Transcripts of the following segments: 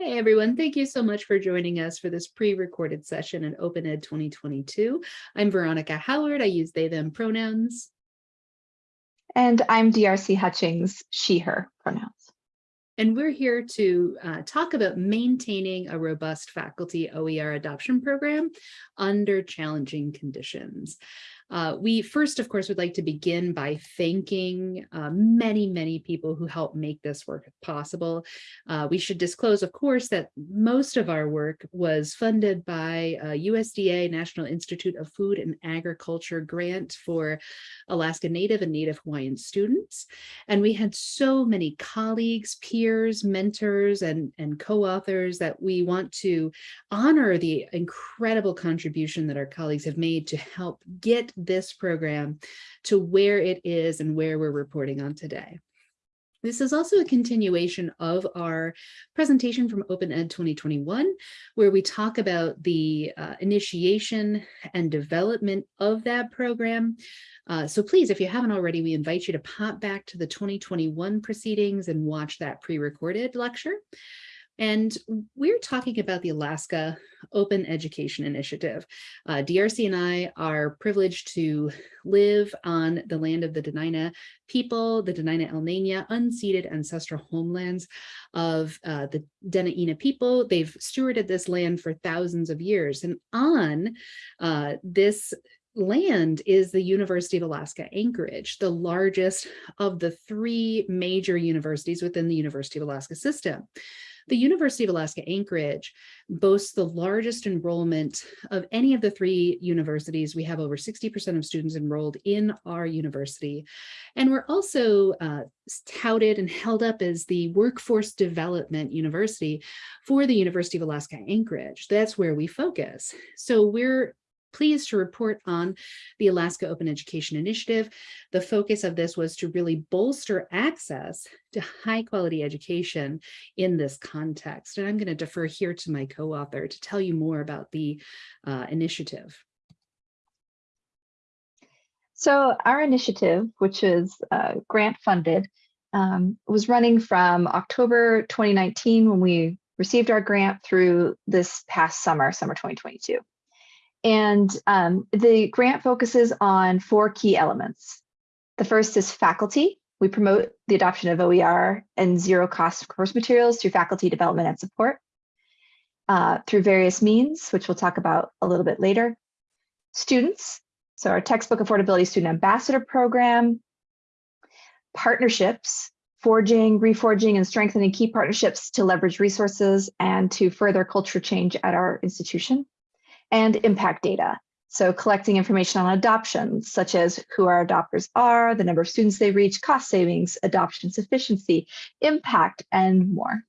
Hey everyone, thank you so much for joining us for this pre-recorded session in Open Ed 2022. I'm Veronica Howard. I use they, them pronouns. And I'm DRC Hutchings, she, her pronouns. And we're here to uh, talk about maintaining a robust faculty OER adoption program under challenging conditions. Uh, we first, of course, would like to begin by thanking uh, many, many people who helped make this work possible. Uh, we should disclose, of course, that most of our work was funded by USDA National Institute of Food and Agriculture grant for Alaska Native and Native Hawaiian students. And we had so many colleagues, peers, mentors, and, and co-authors that we want to honor the incredible contribution that our colleagues have made to help get this program to where it is and where we're reporting on today. This is also a continuation of our presentation from Open Ed 2021, where we talk about the uh, initiation and development of that program. Uh, so please, if you haven't already, we invite you to pop back to the 2021 proceedings and watch that pre-recorded lecture. And we're talking about the Alaska Open Education Initiative. Uh, DRC and I are privileged to live on the land of the Dena'ina people, the Dena'ina Elnania, unceded ancestral homelands of uh, the Dena'ina people. They've stewarded this land for thousands of years. And on uh, this land is the University of Alaska Anchorage, the largest of the three major universities within the University of Alaska system. The University of Alaska Anchorage boasts the largest enrollment of any of the three universities. We have over 60% of students enrolled in our university. And we're also uh, touted and held up as the workforce development university for the University of Alaska Anchorage. That's where we focus. So we're pleased to report on the Alaska Open Education Initiative. The focus of this was to really bolster access to high quality education in this context. And I'm going to defer here to my co-author to tell you more about the uh, initiative. So our initiative, which is uh, grant funded, um, was running from October 2019 when we received our grant through this past summer, summer 2022. And um, the grant focuses on four key elements. The first is faculty. We promote the adoption of OER and zero cost course materials through faculty development and support uh, through various means, which we'll talk about a little bit later. Students, so our textbook affordability student ambassador program, partnerships, forging, reforging, and strengthening key partnerships to leverage resources and to further culture change at our institution and impact data. So collecting information on adoptions, such as who our adopters are, the number of students they reach, cost savings, adoption sufficiency, impact, and more.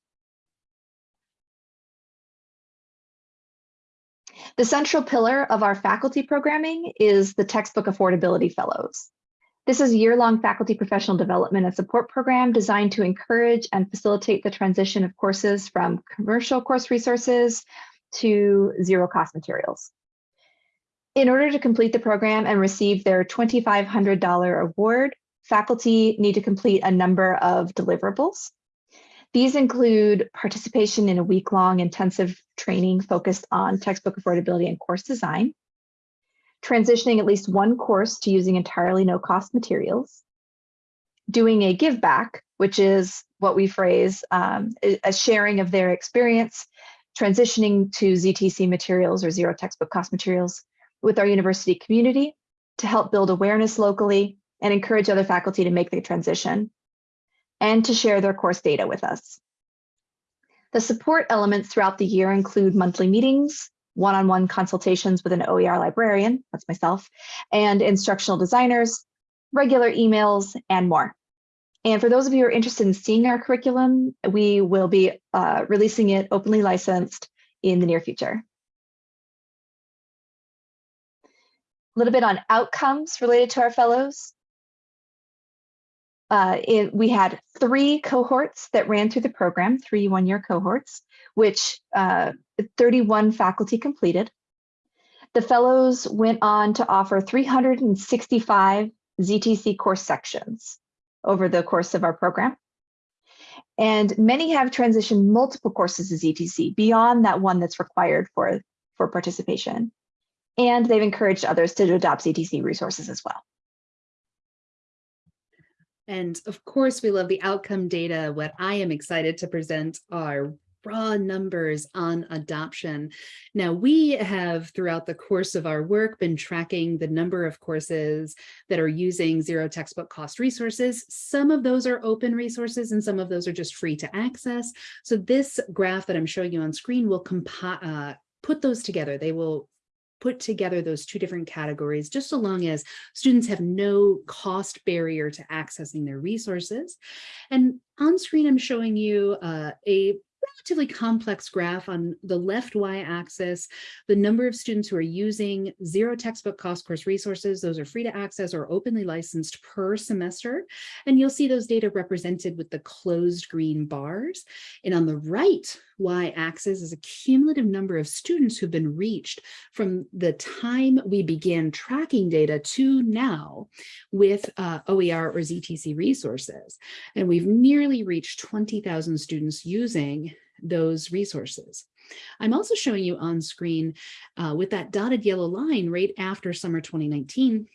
The central pillar of our faculty programming is the Textbook Affordability Fellows. This is a year-long faculty professional development and support program designed to encourage and facilitate the transition of courses from commercial course resources to zero cost materials. In order to complete the program and receive their $2,500 award, faculty need to complete a number of deliverables. These include participation in a week-long intensive training focused on textbook affordability and course design, transitioning at least one course to using entirely no-cost materials, doing a give back, which is what we phrase um, a sharing of their experience transitioning to ZTC materials or zero textbook cost materials with our university community to help build awareness locally and encourage other faculty to make the transition and to share their course data with us. The support elements throughout the year include monthly meetings, one-on-one -on -one consultations with an OER librarian, that's myself, and instructional designers, regular emails, and more. And for those of you who are interested in seeing our curriculum, we will be uh, releasing it openly licensed in the near future. A little bit on outcomes related to our fellows. Uh, it, we had three cohorts that ran through the program, three one-year cohorts, which uh, 31 faculty completed. The fellows went on to offer 365 ZTC course sections over the course of our program. And many have transitioned multiple courses to ZTC beyond that one that's required for, for participation. And they've encouraged others to adopt ZTC resources as well. And of course, we love the outcome data. What I am excited to present are raw numbers on adoption. Now, we have throughout the course of our work been tracking the number of courses that are using zero textbook cost resources. Some of those are open resources and some of those are just free to access. So this graph that I'm showing you on screen will uh, put those together. They will put together those two different categories just so long as students have no cost barrier to accessing their resources. And on screen, I'm showing you uh, a relatively complex graph on the left y-axis, the number of students who are using zero textbook cost course resources, those are free to access or openly licensed per semester. And you'll see those data represented with the closed green bars. And on the right y-axis is a cumulative number of students who've been reached from the time we began tracking data to now with uh, OER or ZTC resources. And we've nearly reached 20,000 students using those resources. I'm also showing you on screen uh, with that dotted yellow line right after summer 2019,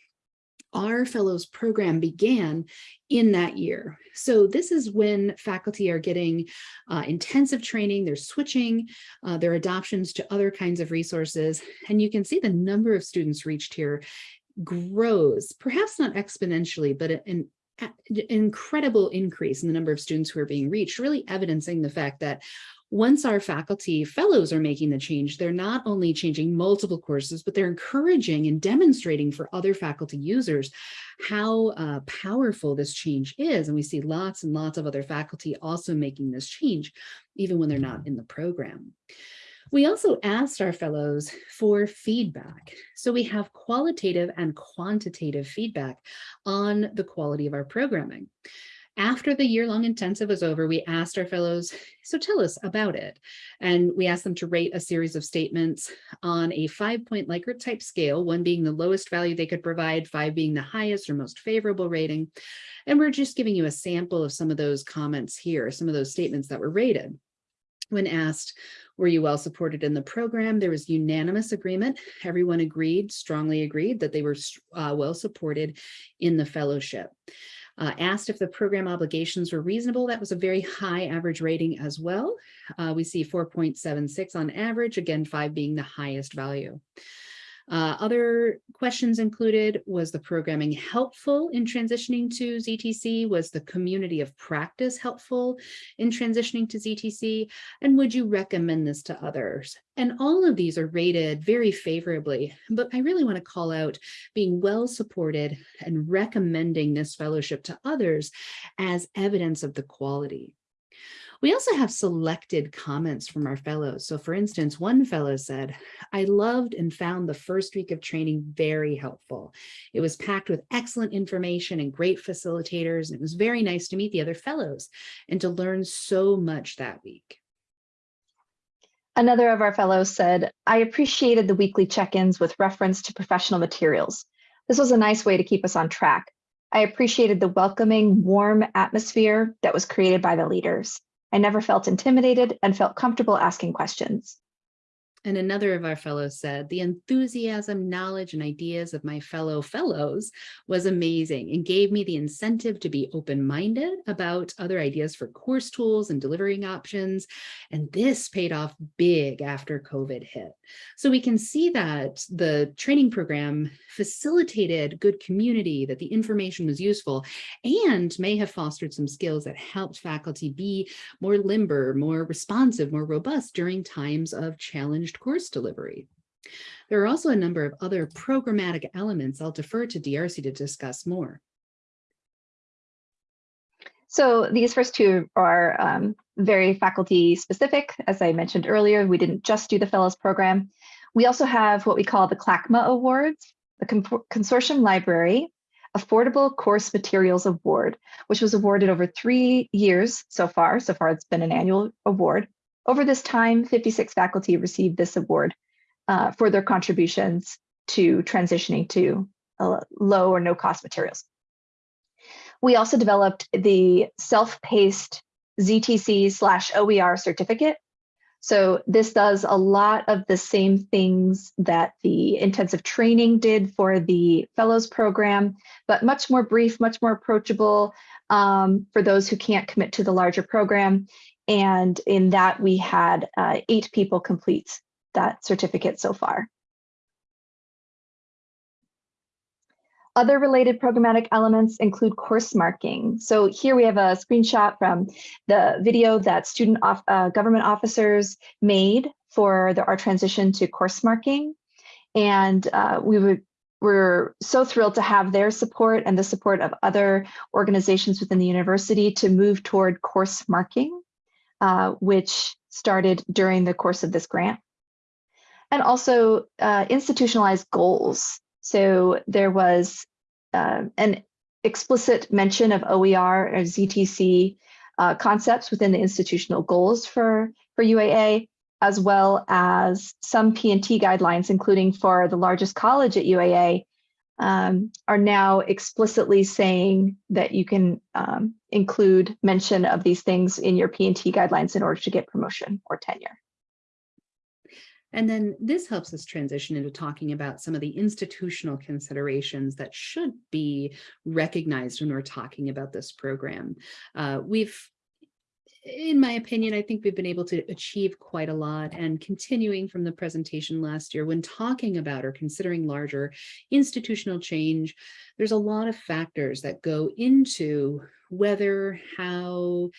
our fellows program began in that year. So this is when faculty are getting uh, intensive training, they're switching uh, their adoptions to other kinds of resources. And you can see the number of students reached here grows, perhaps not exponentially, but an incredible increase in the number of students who are being reached, really evidencing the fact that once our faculty fellows are making the change, they're not only changing multiple courses, but they're encouraging and demonstrating for other faculty users how uh, powerful this change is. And we see lots and lots of other faculty also making this change, even when they're not in the program. We also asked our fellows for feedback. So we have qualitative and quantitative feedback on the quality of our programming. After the year-long intensive was over, we asked our fellows, so tell us about it. And we asked them to rate a series of statements on a five-point Likert type scale, one being the lowest value they could provide, five being the highest or most favorable rating. And we're just giving you a sample of some of those comments here, some of those statements that were rated. When asked, were you well supported in the program? There was unanimous agreement. Everyone agreed, strongly agreed that they were uh, well supported in the fellowship. Uh, asked if the program obligations were reasonable. That was a very high average rating as well. Uh, we see 4.76 on average, again, five being the highest value. Uh, other questions included, was the programming helpful in transitioning to ZTC? Was the community of practice helpful in transitioning to ZTC? And would you recommend this to others? And all of these are rated very favorably, but I really want to call out being well supported and recommending this fellowship to others as evidence of the quality. We also have selected comments from our fellows. So for instance, one fellow said, I loved and found the first week of training very helpful. It was packed with excellent information and great facilitators. And it was very nice to meet the other fellows and to learn so much that week. Another of our fellows said, I appreciated the weekly check-ins with reference to professional materials. This was a nice way to keep us on track. I appreciated the welcoming, warm atmosphere that was created by the leaders. I never felt intimidated and felt comfortable asking questions. And another of our fellows said, the enthusiasm, knowledge, and ideas of my fellow fellows was amazing and gave me the incentive to be open-minded about other ideas for course tools and delivering options. And this paid off big after COVID hit. So we can see that the training program facilitated good community, that the information was useful, and may have fostered some skills that helped faculty be more limber, more responsive, more robust during times of challenged course delivery. There are also a number of other programmatic elements I'll defer to DRC to discuss more. So these first two are um, very faculty specific. As I mentioned earlier, we didn't just do the Fellows Program. We also have what we call the CLACMA Awards, the Consortium Library Affordable Course Materials Award, which was awarded over three years so far. So far, it's been an annual award. Over this time, 56 faculty received this award uh, for their contributions to transitioning to uh, low or no cost materials. We also developed the self-paced ZTC slash OER certificate. So this does a lot of the same things that the intensive training did for the fellows program, but much more brief, much more approachable um, for those who can't commit to the larger program. And in that, we had uh, eight people complete that certificate so far. Other related programmatic elements include course marking. So here we have a screenshot from the video that student off, uh, government officers made for the, our transition to course marking. And uh, we would, we're so thrilled to have their support and the support of other organizations within the university to move toward course marking, uh, which started during the course of this grant. And also uh, institutionalized goals. So there was uh, an explicit mention of OER or ZTC uh, concepts within the institutional goals for, for UAA, as well as some P&T guidelines, including for the largest college at UAA, um, are now explicitly saying that you can um, include mention of these things in your P&T guidelines in order to get promotion or tenure. And then this helps us transition into talking about some of the institutional considerations that should be recognized when we're talking about this program. Uh, we've in my opinion, I think we've been able to achieve quite a lot and continuing from the presentation last year when talking about or considering larger institutional change, there's a lot of factors that go into whether how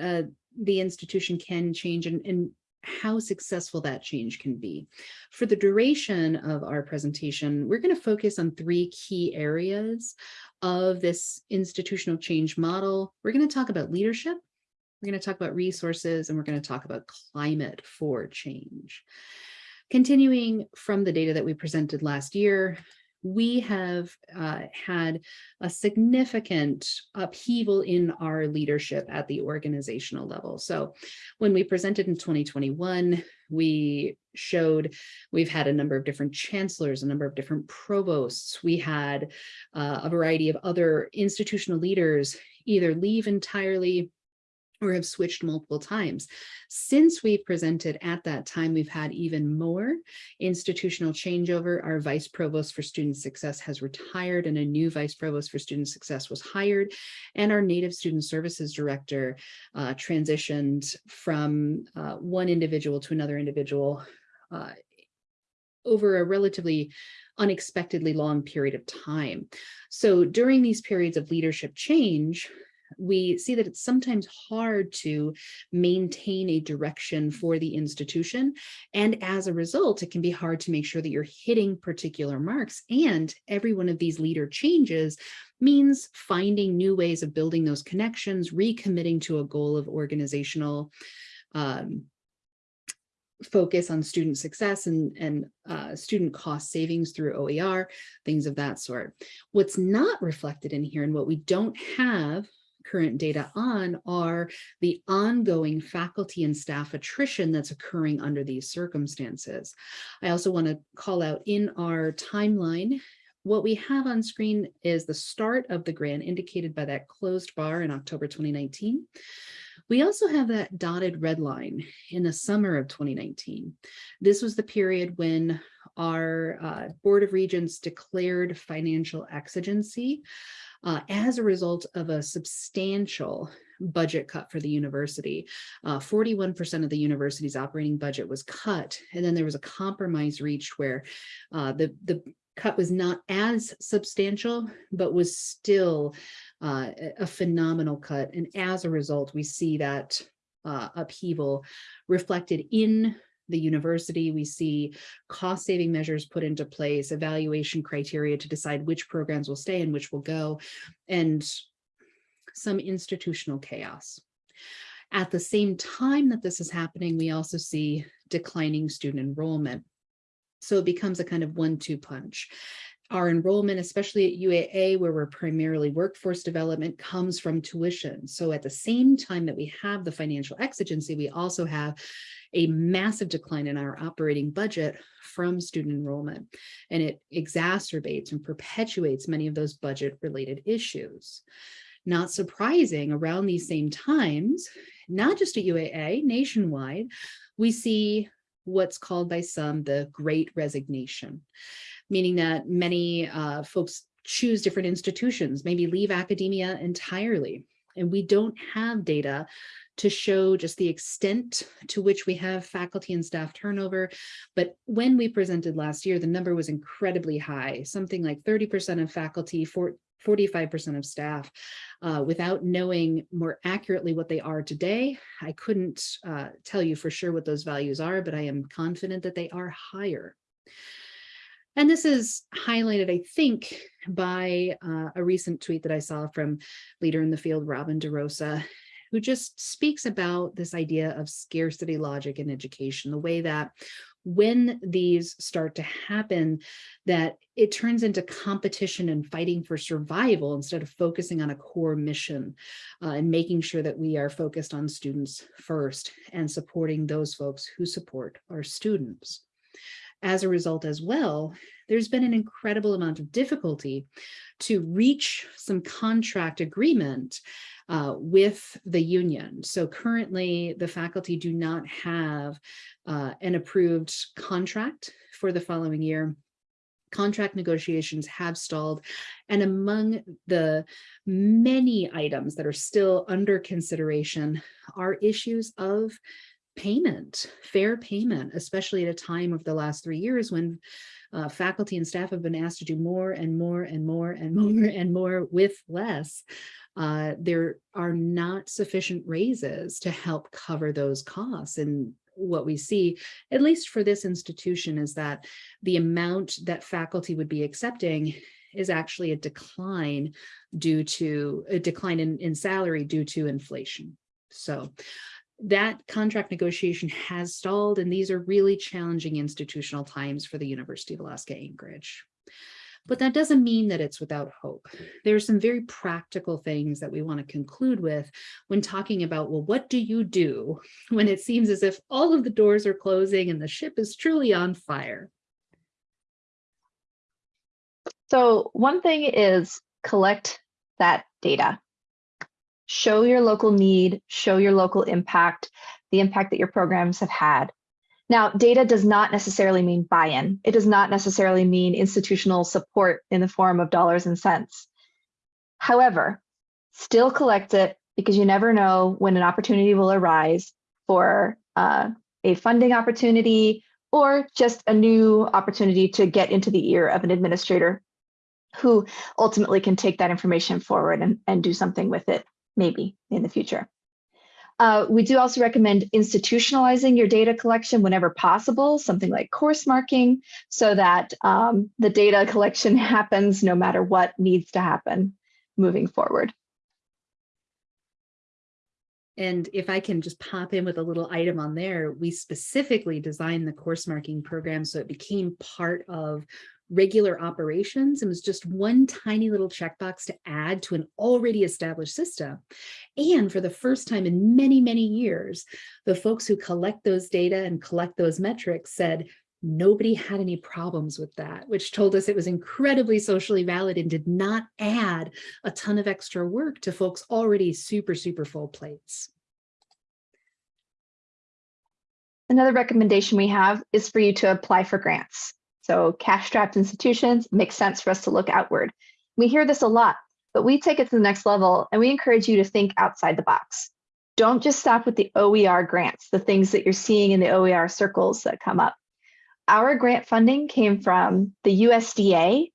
uh, the institution can change and, and how successful that change can be. For the duration of our presentation, we're going to focus on three key areas of this institutional change model. We're going to talk about leadership, we're going to talk about resources, and we're going to talk about climate for change. Continuing from the data that we presented last year, we have uh, had a significant upheaval in our leadership at the organizational level. So when we presented in 2021, we showed we've had a number of different chancellors, a number of different provosts. We had uh, a variety of other institutional leaders either leave entirely or have switched multiple times. Since we presented at that time, we've had even more institutional changeover. Our vice provost for student success has retired and a new vice provost for student success was hired. And our native student services director uh, transitioned from uh, one individual to another individual uh, over a relatively unexpectedly long period of time. So during these periods of leadership change, we see that it's sometimes hard to maintain a direction for the institution. And as a result, it can be hard to make sure that you're hitting particular marks. And every one of these leader changes means finding new ways of building those connections, recommitting to a goal of organizational um, focus on student success and, and uh, student cost savings through OER, things of that sort. What's not reflected in here and what we don't have current data on are the ongoing faculty and staff attrition that's occurring under these circumstances. I also want to call out in our timeline, what we have on screen is the start of the grant indicated by that closed bar in October 2019. We also have that dotted red line in the summer of 2019. This was the period when our uh, Board of Regents declared financial exigency uh, as a result of a substantial budget cut for the university. 41% uh, of the university's operating budget was cut, and then there was a compromise reached where uh, the, the cut was not as substantial, but was still uh, a phenomenal cut. And as a result, we see that uh, upheaval reflected in the university. We see cost saving measures put into place, evaluation criteria to decide which programs will stay and which will go, and some institutional chaos. At the same time that this is happening, we also see declining student enrollment. So it becomes a kind of one-two punch. Our enrollment, especially at UAA, where we're primarily workforce development, comes from tuition. So at the same time that we have the financial exigency, we also have a massive decline in our operating budget from student enrollment, and it exacerbates and perpetuates many of those budget related issues. Not surprising, around these same times, not just at UAA, nationwide, we see what's called by some the great resignation, meaning that many uh, folks choose different institutions, maybe leave academia entirely. And we don't have data to show just the extent to which we have faculty and staff turnover. But when we presented last year, the number was incredibly high, something like 30% of faculty, 45% of staff. Uh, without knowing more accurately what they are today, I couldn't uh, tell you for sure what those values are, but I am confident that they are higher. And this is highlighted, I think, by uh, a recent tweet that I saw from leader in the field, Robin DeRosa, who just speaks about this idea of scarcity logic in education, the way that when these start to happen, that it turns into competition and fighting for survival instead of focusing on a core mission uh, and making sure that we are focused on students first and supporting those folks who support our students. As a result as well, there's been an incredible amount of difficulty to reach some contract agreement uh, with the union. So currently the faculty do not have uh, an approved contract for the following year contract negotiations have stalled. And among the many items that are still under consideration are issues of payment, fair payment, especially at a time of the last three years when uh, faculty and staff have been asked to do more and more and more and more and more with less uh, there are not sufficient raises to help cover those costs. And what we see, at least for this institution, is that the amount that faculty would be accepting is actually a decline due to a decline in, in salary due to inflation. So that contract negotiation has stalled, and these are really challenging institutional times for the University of Alaska Anchorage. But that doesn't mean that it's without hope. Mm. There are some very practical things that we want to conclude with when talking about, well, what do you do when it seems as if all of the doors are closing and the ship is truly on fire? So one thing is collect that data. Show your local need, show your local impact, the impact that your programs have had. Now, data does not necessarily mean buy-in. It does not necessarily mean institutional support in the form of dollars and cents. However, still collect it because you never know when an opportunity will arise for uh, a funding opportunity or just a new opportunity to get into the ear of an administrator who ultimately can take that information forward and, and do something with it, maybe in the future. Uh, we do also recommend institutionalizing your data collection whenever possible, something like course marking, so that um, the data collection happens no matter what needs to happen moving forward. And if I can just pop in with a little item on there, we specifically designed the course marking program so it became part of regular operations and was just one tiny little checkbox to add to an already established system. And for the first time in many, many years, the folks who collect those data and collect those metrics said, nobody had any problems with that, which told us it was incredibly socially valid and did not add a ton of extra work to folks already super, super full plates. Another recommendation we have is for you to apply for grants. So cash-strapped institutions makes sense for us to look outward. We hear this a lot, but we take it to the next level and we encourage you to think outside the box. Don't just stop with the OER grants, the things that you're seeing in the OER circles that come up. Our grant funding came from the USDA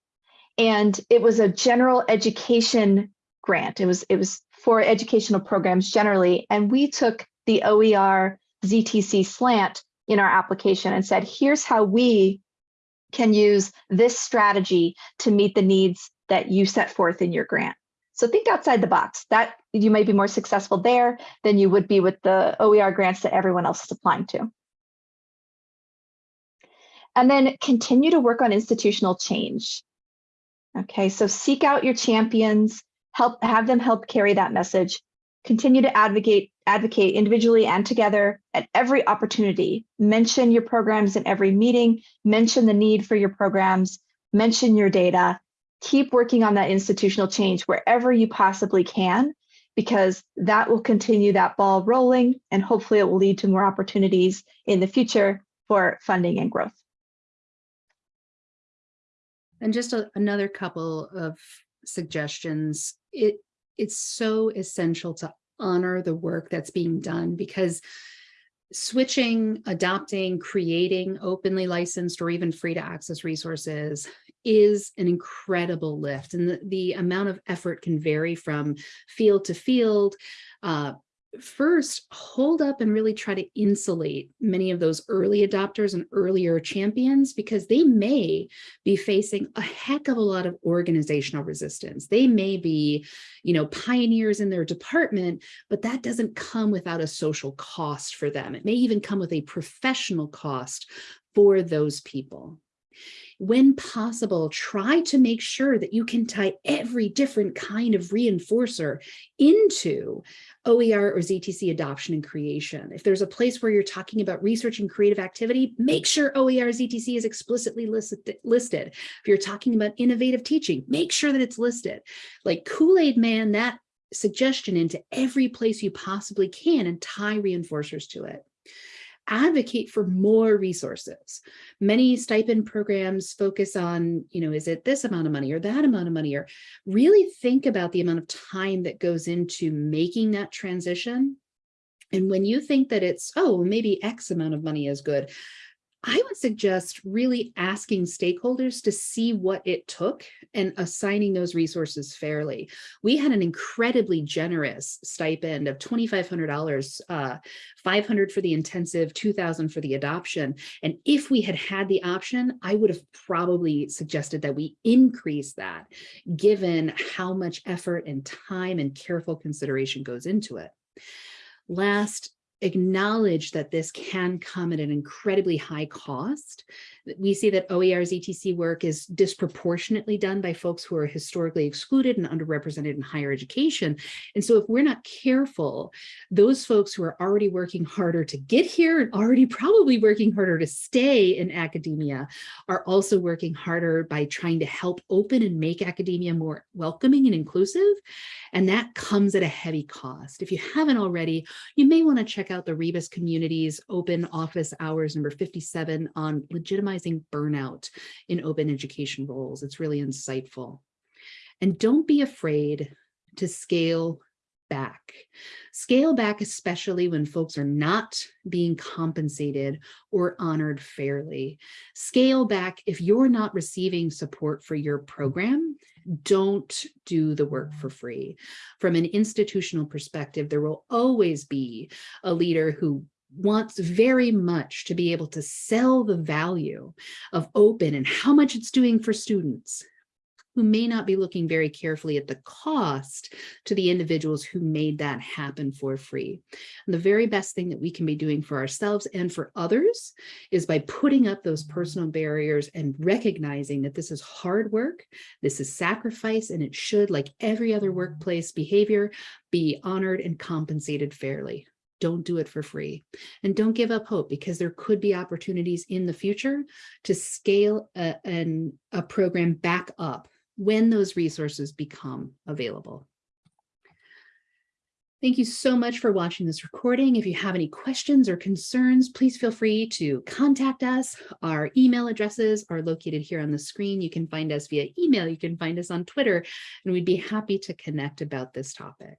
and it was a general education grant. It was, it was for educational programs generally. And we took the OER ZTC slant in our application and said, here's how we can use this strategy to meet the needs that you set forth in your grant. So think outside the box. That you may be more successful there than you would be with the OER grants that everyone else is applying to. And then continue to work on institutional change. Okay, so seek out your champions, help have them help carry that message, continue to advocate advocate individually and together at every opportunity. Mention your programs in every meeting, mention the need for your programs, mention your data, keep working on that institutional change wherever you possibly can, because that will continue that ball rolling and hopefully it will lead to more opportunities in the future for funding and growth. And just a- another couple of suggestions. It, it's so essential to honor the work that's being done because switching, adopting, creating openly licensed or even free to access resources is an incredible lift. And the, the amount of effort can vary from field to field. Uh, first, hold up and really try to insulate many of those early adopters and earlier champions because they may be facing a heck of a lot of organizational resistance. They may be, you know, pioneers in their department, but that doesn't come without a social cost for them. It may even come with a professional cost for those people when possible, try to make sure that you can tie every different kind of reinforcer into OER or ZTC adoption and creation. If there's a place where you're talking about research and creative activity, make sure OER ZTC is explicitly listed. listed. If you're talking about innovative teaching, make sure that it's listed. Like Kool-Aid Man, that suggestion into every place you possibly can and tie reinforcers to it advocate for more resources. Many stipend programs focus on, you know, is it this amount of money or that amount of money, or really think about the amount of time that goes into making that transition. And when you think that it's, oh, maybe X amount of money is good, I would suggest really asking stakeholders to see what it took and assigning those resources fairly. We had an incredibly generous stipend of $2,500, uh, 500 for the intensive, 2000 for the adoption. And if we had had the option, I would have probably suggested that we increase that given how much effort and time and careful consideration goes into it. Last, acknowledge that this can come at an incredibly high cost. We see that OER's ZTC work is disproportionately done by folks who are historically excluded and underrepresented in higher education. And so if we're not careful, those folks who are already working harder to get here and already probably working harder to stay in academia are also working harder by trying to help open and make academia more welcoming and inclusive. And that comes at a heavy cost. If you haven't already, you may want to check out the Rebus Community's Open Office Hours number 57 on legitimizing burnout in open education roles. It's really insightful. And don't be afraid to scale back. Scale back, especially when folks are not being compensated or honored fairly. Scale back if you're not receiving support for your program don't do the work for free. From an institutional perspective, there will always be a leader who wants very much to be able to sell the value of open and how much it's doing for students, who may not be looking very carefully at the cost to the individuals who made that happen for free. And the very best thing that we can be doing for ourselves and for others is by putting up those personal barriers and recognizing that this is hard work, this is sacrifice, and it should, like every other workplace behavior, be honored and compensated fairly don't do it for free and don't give up hope because there could be opportunities in the future to scale a, an, a program back up when those resources become available. Thank you so much for watching this recording. If you have any questions or concerns, please feel free to contact us. Our email addresses are located here on the screen. You can find us via email. You can find us on Twitter, and we'd be happy to connect about this topic.